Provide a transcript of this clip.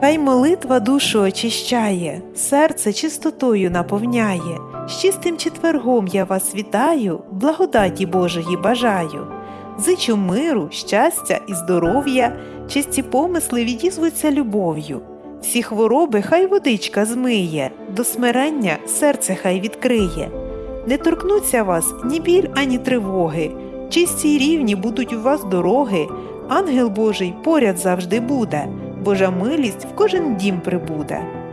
Хай молитва душу очищає, серце чистотою наповняє. З чистим четвергом я вас вітаю, благодаті Божої бажаю. Зичу миру, щастя і здоров'я, чисті помисли відізвуться любов'ю. Всі хвороби хай водичка змиє, до смирення серце хай відкриє. Не торкнуться вас ні біль, ані тривоги, чисті й рівні будуть у вас дороги, ангел Божий поряд завжди буде, Божа милість в кожен дім прибуде.